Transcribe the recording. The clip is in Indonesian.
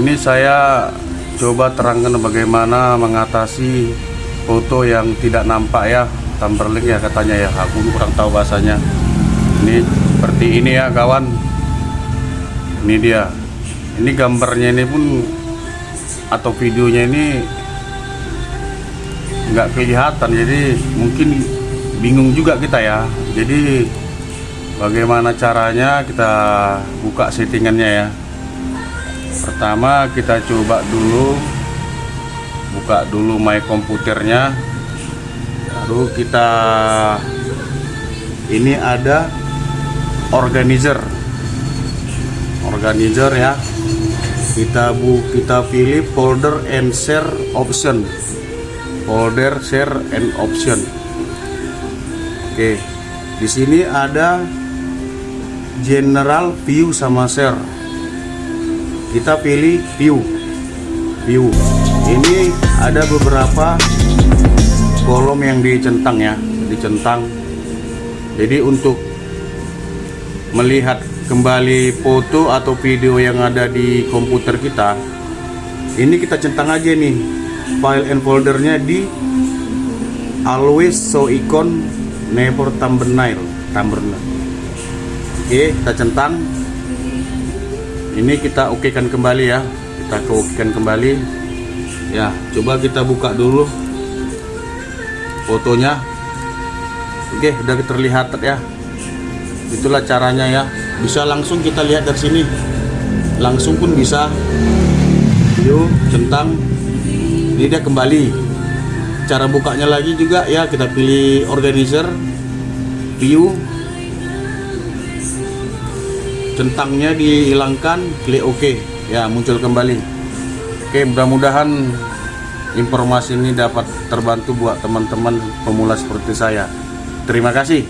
ini saya coba terangkan bagaimana mengatasi foto yang tidak nampak ya Tamperlink ya katanya ya. Aku kurang tahu bahasanya. Ini seperti ini ya kawan. Ini dia. Ini gambarnya ini pun atau videonya ini nggak kelihatan jadi mungkin bingung juga kita ya. Jadi bagaimana caranya kita buka settingannya ya pertama kita coba dulu buka dulu my komputernya. Lalu kita ini ada organizer. Organizer ya. Kita bu kita pilih folder and share option. Folder share and option. Oke di sini ada general view sama share kita pilih view. View. Ini ada beberapa kolom yang dicentang ya dicentang jadi untuk melihat kembali foto atau video yang ada di komputer kita ini kita centang aja nih. File and foldernya di always show icon never thumbnail. Thumbnail. Oke kita centang ini kita oke kan kembali ya. Kita ke oke kan kembali. Ya coba kita buka dulu fotonya. Oke udah terlihat ya. Itulah caranya ya. Bisa langsung kita lihat dari sini. Langsung pun bisa. Yuk centang. Ini dia kembali. Cara bukanya lagi juga ya. Kita pilih organizer. View centangnya dihilangkan klik OK ya muncul kembali. Oke mudah-mudahan informasi ini dapat terbantu buat teman-teman pemula seperti saya. Terima kasih